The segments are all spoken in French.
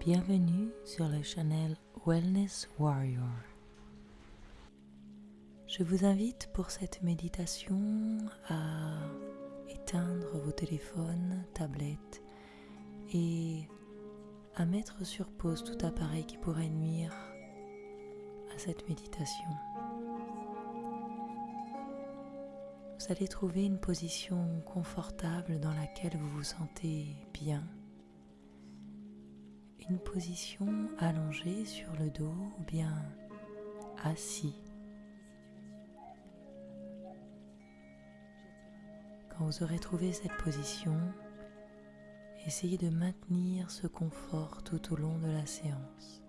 Bienvenue sur le channel Wellness Warrior. Je vous invite pour cette méditation à éteindre vos téléphones, tablettes et à mettre sur pause tout appareil qui pourrait nuire à cette méditation. Vous allez trouver une position confortable dans laquelle vous vous sentez bien une position allongée sur le dos ou bien assis. Quand vous aurez trouvé cette position, essayez de maintenir ce confort tout au long de la séance.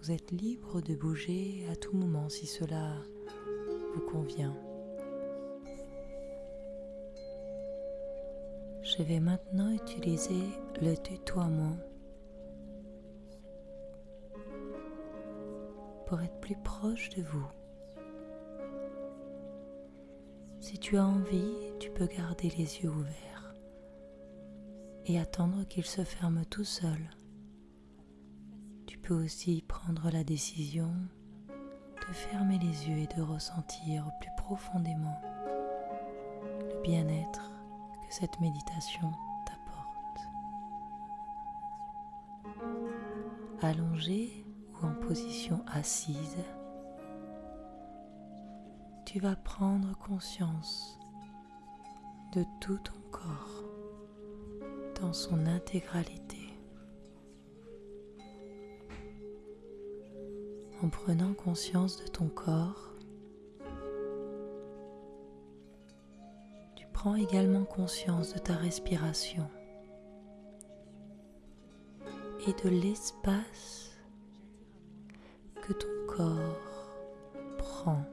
Vous êtes libre de bouger à tout moment si cela vous convient. Je vais maintenant utiliser le tutoiement pour être plus proche de vous. Si tu as envie, tu peux garder les yeux ouverts et attendre qu'ils se ferment tout seuls. Tu peux aussi prendre la décision de fermer les yeux et de ressentir plus profondément le bien-être cette méditation t'apporte. Allongé ou en position assise, tu vas prendre conscience de tout ton corps dans son intégralité. En prenant conscience de ton corps, prends également conscience de ta respiration et de l'espace que ton corps prend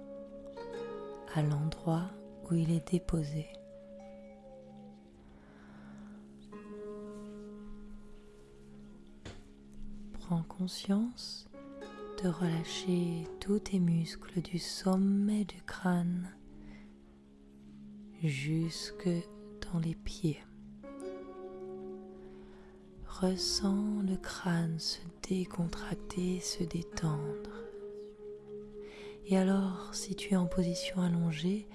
à l'endroit où il est déposé. Prends conscience de relâcher tous tes muscles du sommet du crâne jusque dans les pieds. Ressens le crâne se décontracter, se détendre. Et alors, si tu es en position allongée,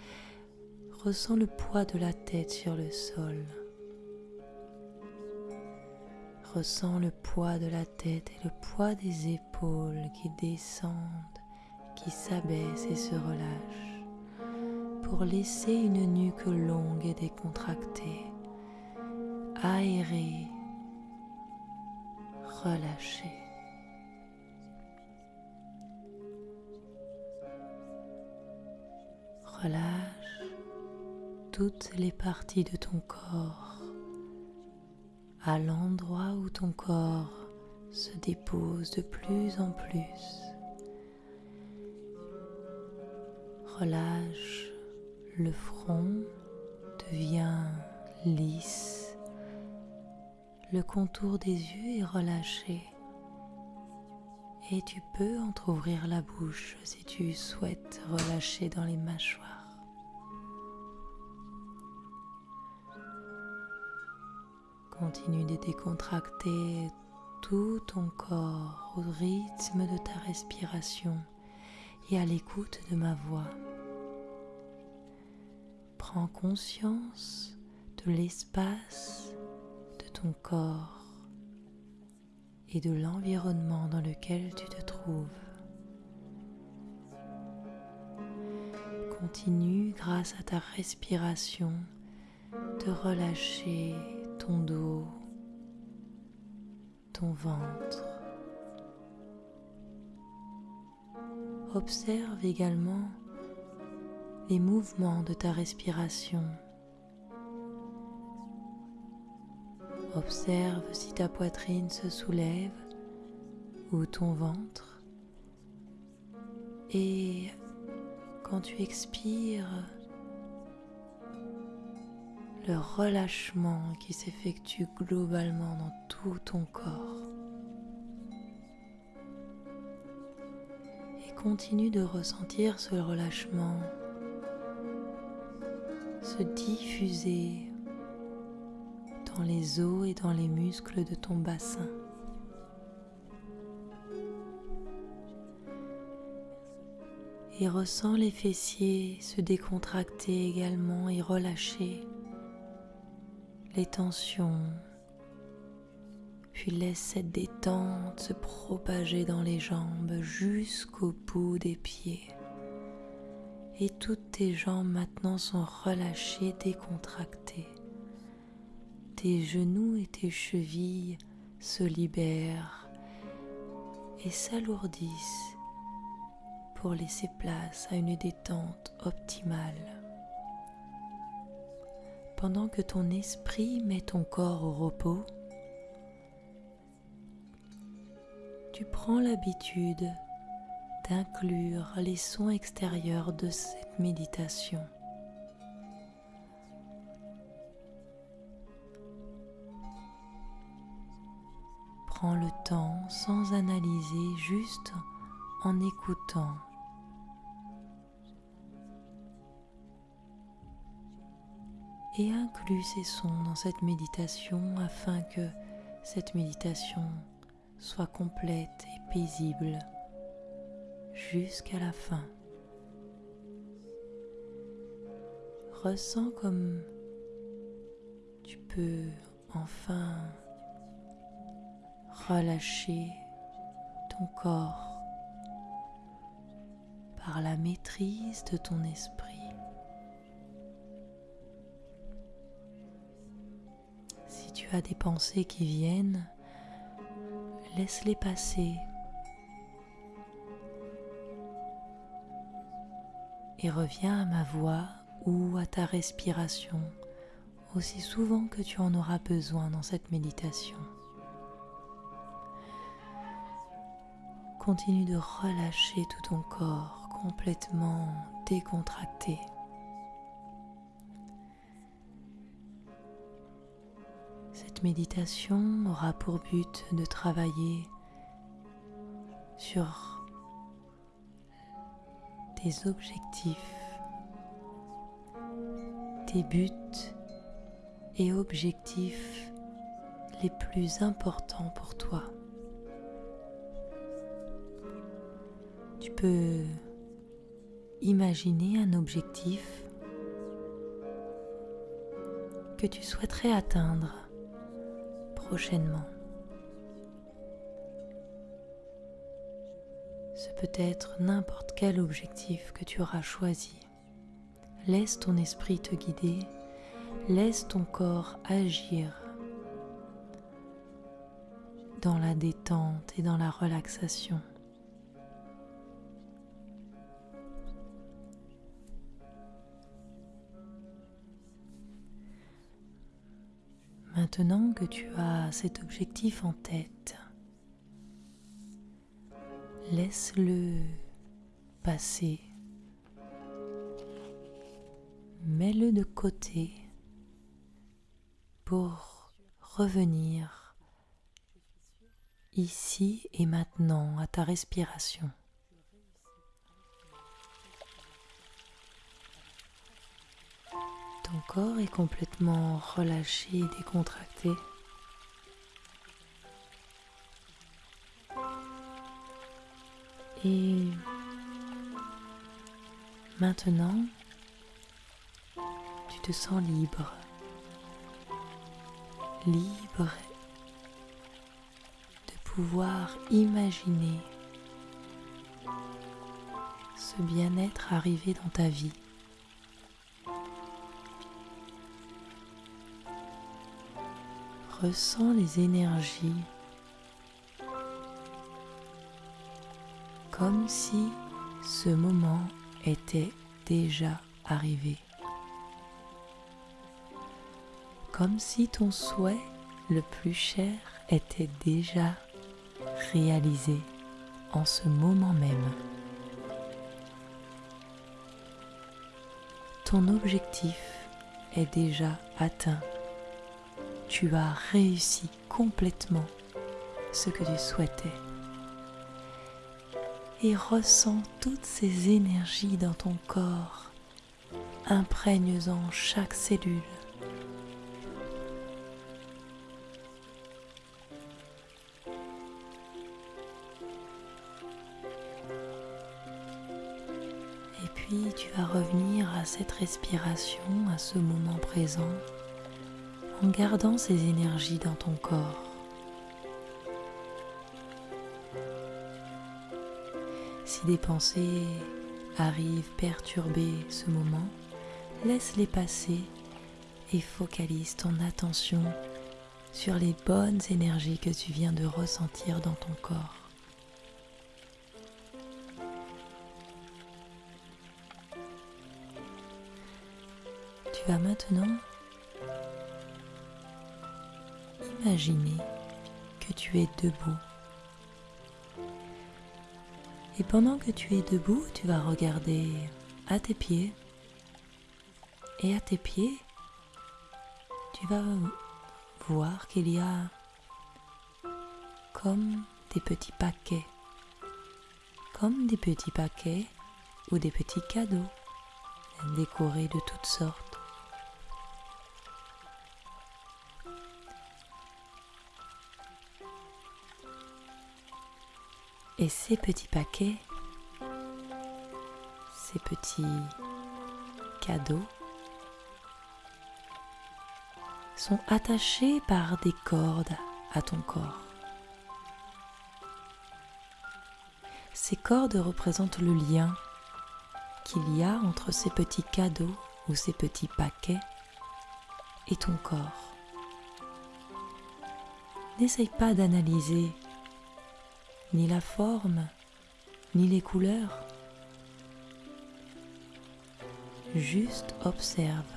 ressens le poids de la tête sur le sol. Ressens le poids de la tête et le poids des épaules qui descendent, qui s'abaissent et se relâchent pour laisser une nuque longue et décontractée, aérée, relâchée. Relâche toutes les parties de ton corps à l'endroit où ton corps se dépose de plus en plus. Relâche le front devient lisse, le contour des yeux est relâché et tu peux entr'ouvrir la bouche si tu souhaites relâcher dans les mâchoires. Continue de décontracter tout ton corps au rythme de ta respiration et à l'écoute de ma voix. Prends conscience de l'espace de ton corps et de l'environnement dans lequel tu te trouves. Continue grâce à ta respiration de relâcher ton dos, ton ventre. Observe également les mouvements de ta respiration. Observe si ta poitrine se soulève ou ton ventre. Et quand tu expires, le relâchement qui s'effectue globalement dans tout ton corps. Et continue de ressentir ce relâchement se diffuser dans les os et dans les muscles de ton bassin. Et ressens les fessiers se décontracter également et relâcher les tensions. Puis laisse cette détente se propager dans les jambes jusqu'au bout des pieds. Et toutes tes jambes maintenant sont relâchées, décontractées. Tes genoux et tes chevilles se libèrent et s'alourdissent pour laisser place à une détente optimale. Pendant que ton esprit met ton corps au repos, tu prends l'habitude d'inclure les sons extérieurs de cette méditation. Prends le temps sans analyser, juste en écoutant. Et inclus ces sons dans cette méditation afin que cette méditation soit complète et paisible jusqu'à la fin. Ressens comme tu peux enfin relâcher ton corps par la maîtrise de ton esprit. Si tu as des pensées qui viennent, laisse-les passer et reviens à ma voix ou à ta respiration aussi souvent que tu en auras besoin dans cette méditation. Continue de relâcher tout ton corps complètement décontracté. Cette méditation aura pour but de travailler sur tes objectifs, tes buts et objectifs les plus importants pour toi. Tu peux imaginer un objectif que tu souhaiterais atteindre prochainement. Peut être n'importe quel objectif que tu auras choisi. Laisse ton esprit te guider, laisse ton corps agir dans la détente et dans la relaxation. Maintenant que tu as cet objectif en tête, laisse-le passer. Mets-le de côté pour revenir ici et maintenant à ta respiration. Ton corps est complètement relâché et décontracté. Et maintenant, tu te sens libre, libre de pouvoir imaginer ce bien-être arrivé dans ta vie. Ressens les énergies comme si ce moment était déjà arrivé. Comme si ton souhait le plus cher était déjà réalisé en ce moment même. Ton objectif est déjà atteint. Tu as réussi complètement ce que tu souhaitais et ressens toutes ces énergies dans ton corps, imprègnes-en chaque cellule. puis tu vas revenir à cette respiration, à ce moment présent, en gardant ces énergies dans ton corps. Des pensées arrivent perturber ce moment, laisse-les passer et focalise ton attention sur les bonnes énergies que tu viens de ressentir dans ton corps. Tu vas maintenant imaginer que tu es debout. Et pendant que tu es debout, tu vas regarder à tes pieds. Et à tes pieds, tu vas voir qu'il y a comme des petits paquets, comme des petits paquets ou des petits cadeaux décorés de toutes sortes. Et ces petits paquets, ces petits cadeaux sont attachés par des cordes à ton corps. Ces cordes représentent le lien qu'il y a entre ces petits cadeaux ou ces petits paquets et ton corps. N'essaye pas d'analyser ni la forme, ni les couleurs. Juste observe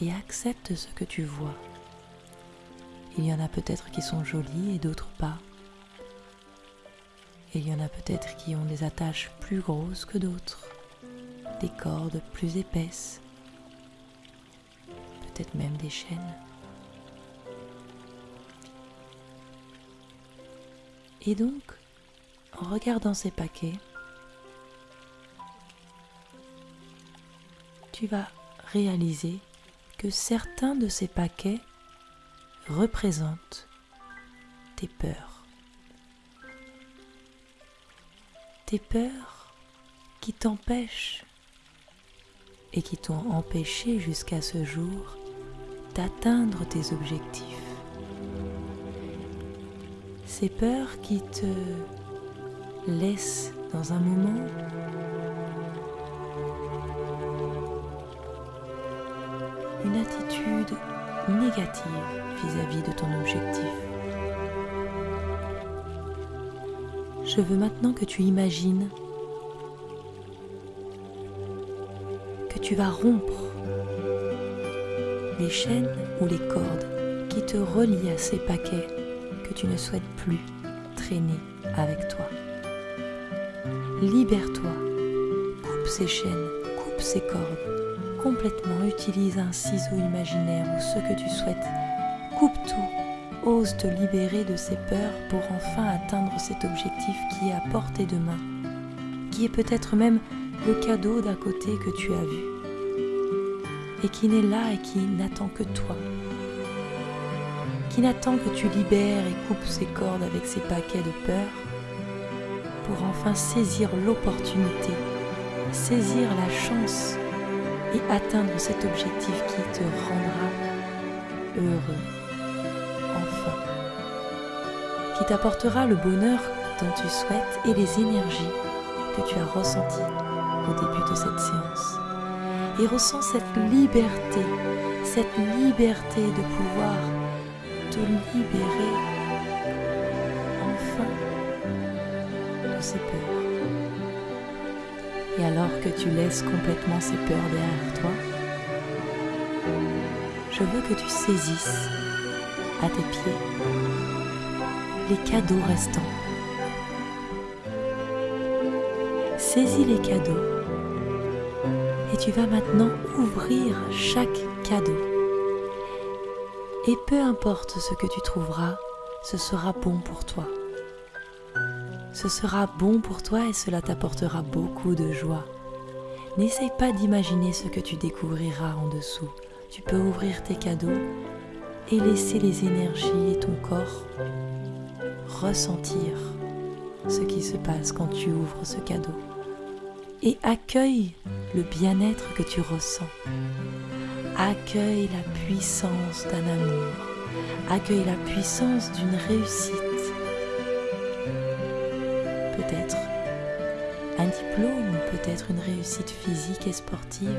et accepte ce que tu vois. Il y en a peut-être qui sont jolis et d'autres pas. il y en a peut-être qui ont des attaches plus grosses que d'autres, des cordes plus épaisses, peut-être même des chaînes. Et donc, en regardant ces paquets, tu vas réaliser que certains de ces paquets représentent tes peurs. Tes peurs qui t'empêchent et qui t'ont empêché jusqu'à ce jour d'atteindre tes objectifs ces peurs qui te laissent dans un moment? Une attitude négative vis-à-vis de ton objectif. Je veux maintenant que tu imagines que tu vas rompre les chaînes ou les cordes qui te relient à ces paquets tu ne souhaites plus traîner avec toi. Libère-toi, coupe ces chaînes, coupe ces cordes, complètement utilise un ciseau imaginaire ou ce que tu souhaites. Coupe tout, ose te libérer de ces peurs pour enfin atteindre cet objectif qui est à portée de main, qui est peut-être même le cadeau d'à côté que tu as vu et qui n'est là et qui n'attend que toi qui n'attend que tu libères et coupes ses cordes avec ses paquets de peur pour enfin saisir l'opportunité, saisir la chance et atteindre cet objectif qui te rendra heureux, enfin, qui t'apportera le bonheur dont tu souhaites et les énergies que tu as ressenties au début de cette séance. Et ressens cette liberté, cette liberté de pouvoir te libérer enfin de ces peurs. Et alors que tu laisses complètement ces peurs derrière toi, je veux que tu saisisses à tes pieds les cadeaux restants. Saisis les cadeaux et tu vas maintenant ouvrir chaque cadeau et peu importe ce que tu trouveras, ce sera bon pour toi. Ce sera bon pour toi et cela t'apportera beaucoup de joie. N'essaye pas d'imaginer ce que tu découvriras en dessous. Tu peux ouvrir tes cadeaux et laisser les énergies et ton corps ressentir ce qui se passe quand tu ouvres ce cadeau. et accueille le bien-être que tu ressens. Accueille la puissance d'un amour. Accueille la puissance d'une réussite. Peut-être un diplôme, peut-être une réussite physique et sportive.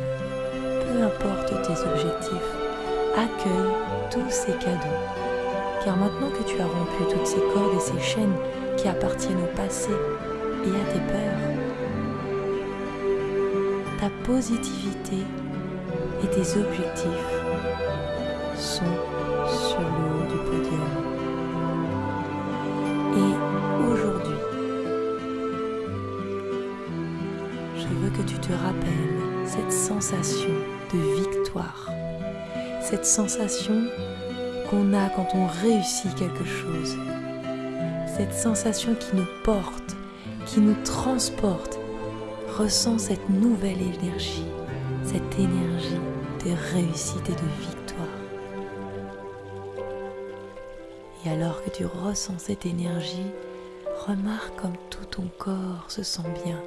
Peu importe tes objectifs, accueille tous ces cadeaux. Car maintenant que tu as rompu toutes ces cordes et ces chaînes qui appartiennent au passé et à tes peurs, ta positivité et tes objectifs sont sur le haut du podium. Et aujourd'hui, je veux que tu te rappelles cette sensation de victoire, cette sensation qu'on a quand on réussit quelque chose, cette sensation qui nous porte, qui nous transporte. Ressens cette nouvelle énergie, cette énergie de réussite et de victoire. Et alors que tu ressens cette énergie, remarque comme tout ton corps se sent bien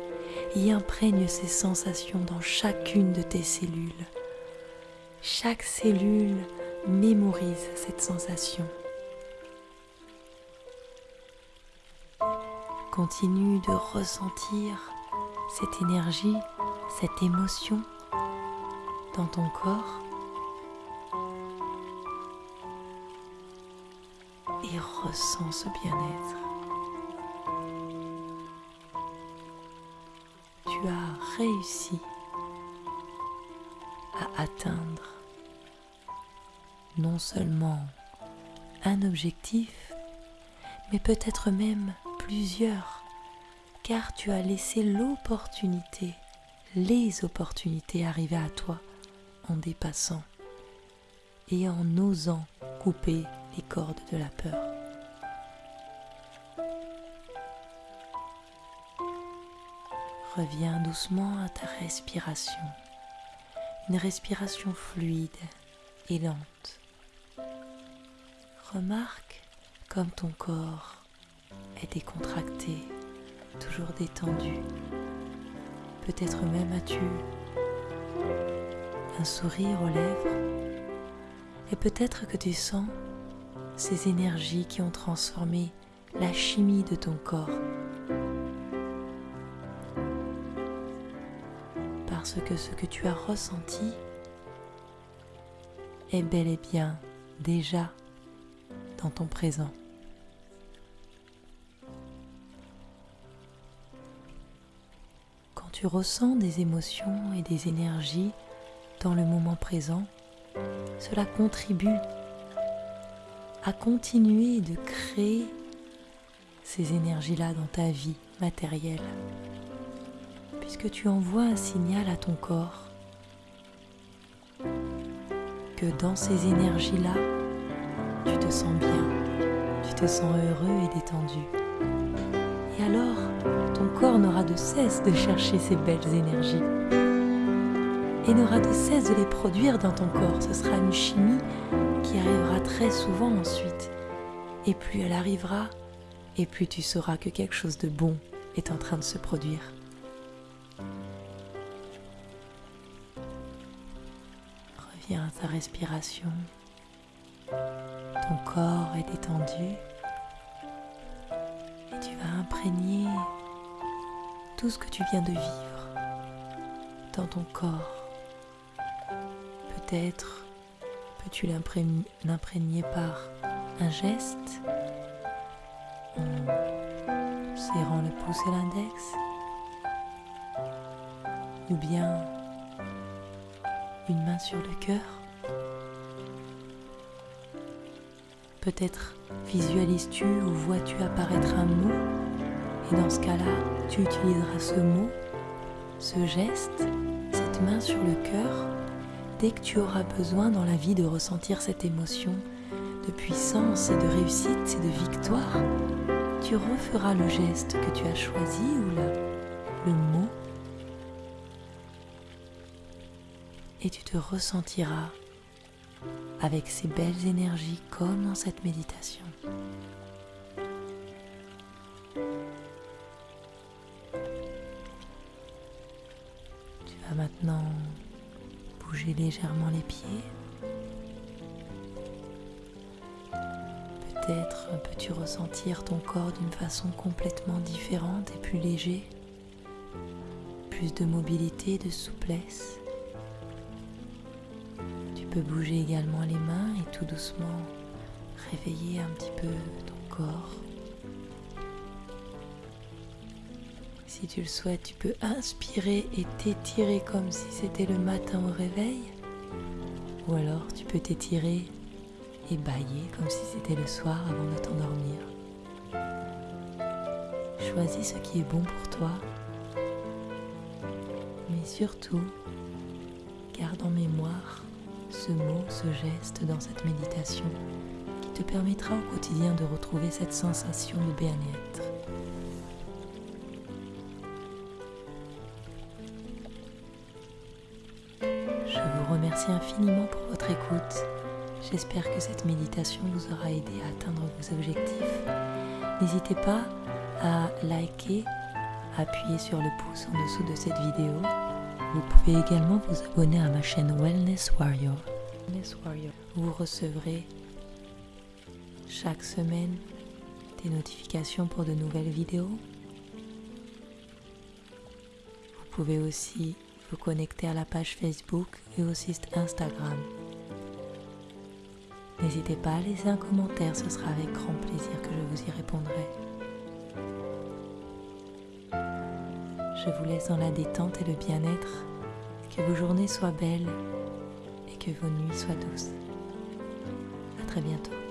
et imprègne ces sensations dans chacune de tes cellules. Chaque cellule mémorise cette sensation. Continue de ressentir cette énergie, cette émotion dans ton corps et ressens ce bien-être. Tu as réussi à atteindre non seulement un objectif, mais peut-être même plusieurs car tu as laissé l'opportunité, les opportunités arriver à toi en dépassant et en osant couper les cordes de la peur. Reviens doucement à ta respiration, une respiration fluide et lente. Remarque comme ton corps est décontracté toujours détendu. Peut-être même as-tu un sourire aux lèvres et peut-être que tu sens ces énergies qui ont transformé la chimie de ton corps. Parce que ce que tu as ressenti est bel et bien déjà dans ton présent. tu ressens des émotions et des énergies dans le moment présent, cela contribue à continuer de créer ces énergies-là dans ta vie matérielle, puisque tu envoies un signal à ton corps que dans ces énergies-là, tu te sens bien, tu te sens heureux et détendu. Et alors, ton corps n'aura de cesse de chercher ces belles énergies et n'aura de cesse de les produire dans ton corps. Ce sera une chimie qui arrivera très souvent ensuite. Et plus elle arrivera, et plus tu sauras que quelque chose de bon est en train de se produire. Reviens à ta respiration. Ton corps est détendu tu vas imprégner tout ce que tu viens de vivre dans ton corps. Peut-être peux-tu l'imprégner par un geste en serrant le pouce et l'index? Ou bien une main sur le cœur? Peut-être visualises-tu ou vois-tu apparaître un mot? Et dans ce cas-là, tu utiliseras ce mot, ce geste, cette main sur le cœur dès que tu auras besoin dans la vie de ressentir cette émotion de puissance et de réussite et de victoire. Tu referas le geste que tu as choisi ou le mot et tu te ressentiras avec ces belles énergies comme dans cette méditation. vas maintenant bouger légèrement les pieds. Peut-être peux-tu ressentir ton corps d'une façon complètement différente et plus léger, plus de mobilité, de souplesse. Tu peux bouger également les mains et tout doucement réveiller un petit peu ton corps. Si tu le souhaites, tu peux inspirer et t'étirer comme si c'était le matin au réveil. Ou alors tu peux t'étirer et bailler comme si c'était le soir avant de t'endormir. Choisis ce qui est bon pour toi. Mais surtout, garde en mémoire ce mot, ce geste dans cette méditation qui te permettra au quotidien de retrouver cette sensation de bien-être. Infiniment pour votre écoute. J'espère que cette méditation vous aura aidé à atteindre vos objectifs. N'hésitez pas à liker, appuyer sur le pouce en dessous de cette vidéo. Vous pouvez également vous abonner à ma chaîne. Wellness Warrior. Vous recevrez chaque semaine des notifications pour de nouvelles vidéos. Vous pouvez aussi vous connecter à la page Facebook et au site Instagram. N'hésitez pas à laisser un commentaire, ce sera avec grand plaisir que je vous y répondrai. Je vous laisse dans la détente et le bien-être, que vos journées soient belles et que vos nuits soient douces. À très bientôt.